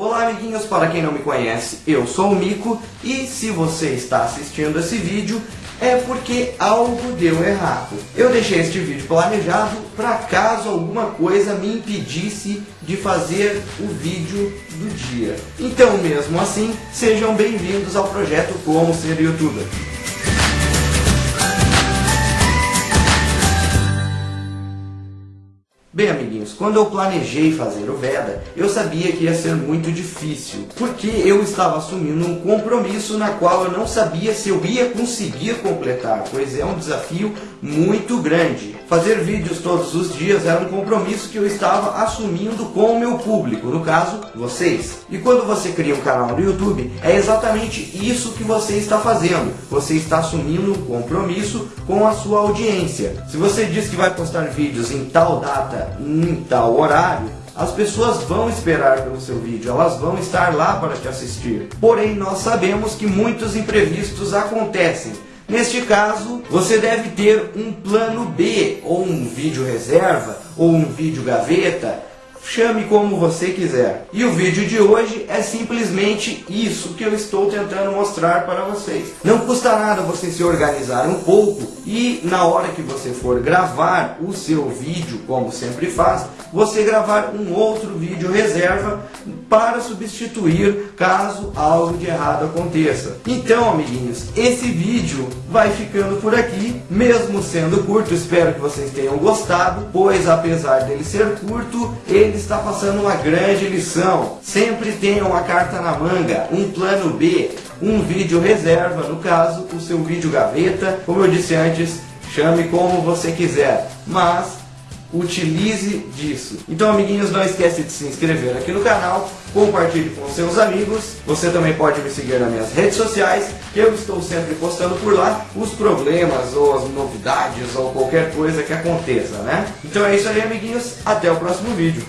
Olá amiguinhos, para quem não me conhece, eu sou o Mico e se você está assistindo esse vídeo é porque algo deu errado. Eu deixei este vídeo planejado para caso alguma coisa me impedisse de fazer o vídeo do dia. Então mesmo assim, sejam bem-vindos ao projeto Como Ser Youtuber. Bem, amiguinhos, quando eu planejei fazer o Veda, eu sabia que ia ser muito difícil, porque eu estava assumindo um compromisso na qual eu não sabia se eu ia conseguir completar, pois é um desafio muito grande. Fazer vídeos todos os dias era um compromisso que eu estava assumindo com o meu público, no caso, vocês. E quando você cria um canal no YouTube, é exatamente isso que você está fazendo. Você está assumindo um compromisso com a sua audiência. Se você diz que vai postar vídeos em tal data, em tal horário, as pessoas vão esperar pelo seu vídeo, elas vão estar lá para te assistir. Porém, nós sabemos que muitos imprevistos acontecem. Neste caso, você deve ter um plano B, ou um vídeo reserva, ou um vídeo gaveta, chame como você quiser. E o vídeo de hoje é simplesmente isso que eu estou tentando mostrar para vocês. Não custa nada você se organizar um pouco e na hora que você for gravar o seu vídeo, como sempre faz, você gravar um outro vídeo reserva para substituir caso algo de errado aconteça. Então, amiguinhos, esse vídeo vai ficando por aqui, mesmo sendo curto, espero que vocês tenham gostado, pois apesar dele ser curto, ele está passando uma grande lição. Sempre tenha uma carta na manga, um plano B, um vídeo reserva, no caso, o seu vídeo gaveta, como eu disse antes, chame como você quiser, mas utilize disso. Então, amiguinhos, não esquece de se inscrever aqui no canal, compartilhe com seus amigos. Você também pode me seguir nas minhas redes sociais, que eu estou sempre postando por lá os problemas ou as novidades ou qualquer coisa que aconteça, né? Então é isso aí, amiguinhos. Até o próximo vídeo.